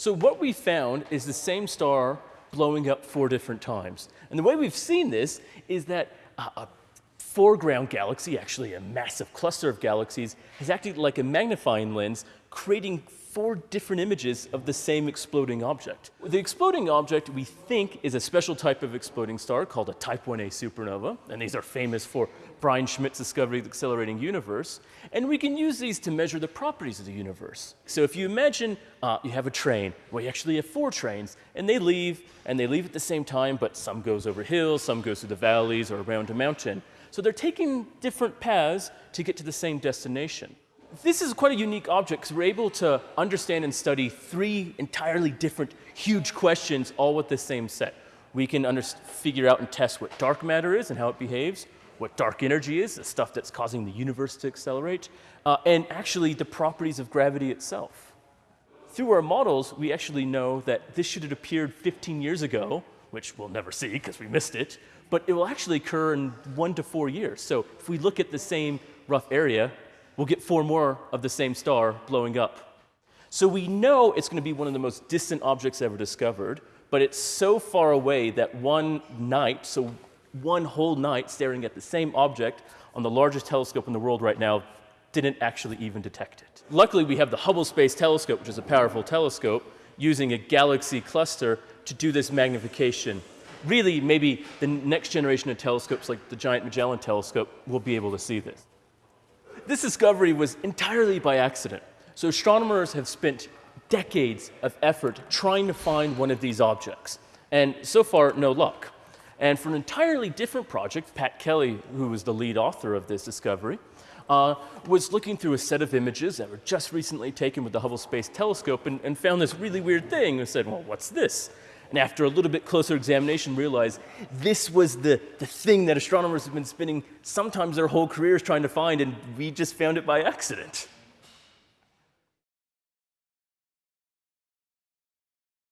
So what we found is the same star blowing up four different times. And the way we've seen this is that uh, a foreground galaxy, actually a massive cluster of galaxies, has acted like a magnifying lens, creating four different images of the same exploding object. The exploding object we think is a special type of exploding star called a type 1a supernova, and these are famous for Brian Schmidt's discovery of the accelerating universe, and we can use these to measure the properties of the universe. So if you imagine uh, you have a train, well you actually have four trains, and they leave, and they leave at the same time, but some goes over hills, some goes through the valleys or around a mountain. So they're taking different paths to get to the same destination. This is quite a unique object because we're able to understand and study three entirely different huge questions all with the same set. We can figure out and test what dark matter is and how it behaves, what dark energy is, the stuff that's causing the universe to accelerate, uh, and actually the properties of gravity itself. Through our models, we actually know that this should have appeared 15 years ago, which we'll never see because we missed it, but it will actually occur in one to four years. So if we look at the same rough area, we'll get four more of the same star blowing up. So we know it's going to be one of the most distant objects ever discovered, but it's so far away that one night, so one whole night staring at the same object on the largest telescope in the world right now, didn't actually even detect it. Luckily, we have the Hubble Space Telescope, which is a powerful telescope, using a galaxy cluster to do this magnification. Really, maybe the next generation of telescopes, like the Giant Magellan Telescope, will be able to see this. This discovery was entirely by accident. So astronomers have spent decades of effort trying to find one of these objects. And so far, no luck. And for an entirely different project, Pat Kelly, who was the lead author of this discovery, uh, was looking through a set of images that were just recently taken with the Hubble Space Telescope and, and found this really weird thing and said, well, what's this? And after a little bit closer examination realized this was the, the thing that astronomers have been spending sometimes their whole careers trying to find and we just found it by accident.